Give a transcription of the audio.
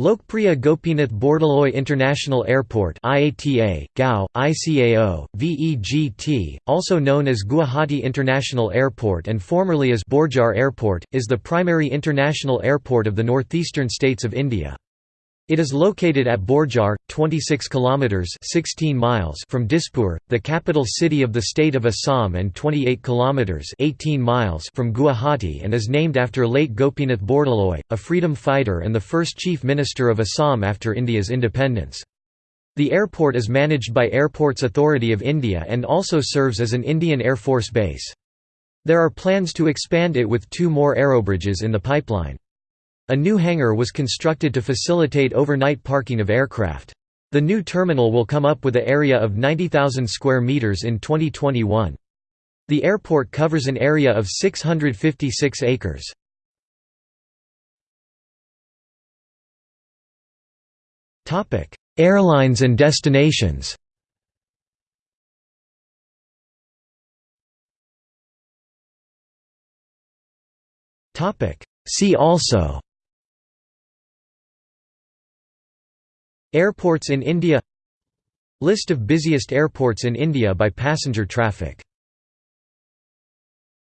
Lokpriya Gopinath Bordoloi International Airport IATA, GAU, ICAO, VEGT, also known as Guwahati International Airport and formerly as Borjhar Airport, is the primary international airport of the northeastern states of India. It is located at Borjhar, 26 kilometers (16 miles) from Dispur, the capital city of the state of Assam and 28 kilometers (18 miles) from Guwahati and is named after late Gopinath Bordoloi, a freedom fighter and the first chief minister of Assam after India's independence. The airport is managed by Airports Authority of India and also serves as an Indian Air Force base. There are plans to expand it with two more aerobridges in the pipeline. A new hangar was constructed to facilitate overnight parking of aircraft. The new terminal will come up with an area of 90,000 square meters in 2021. The airport covers an area of 656 acres. Topic: Airlines and destinations. Topic: See also Airports in India. List of busiest airports in India by passenger traffic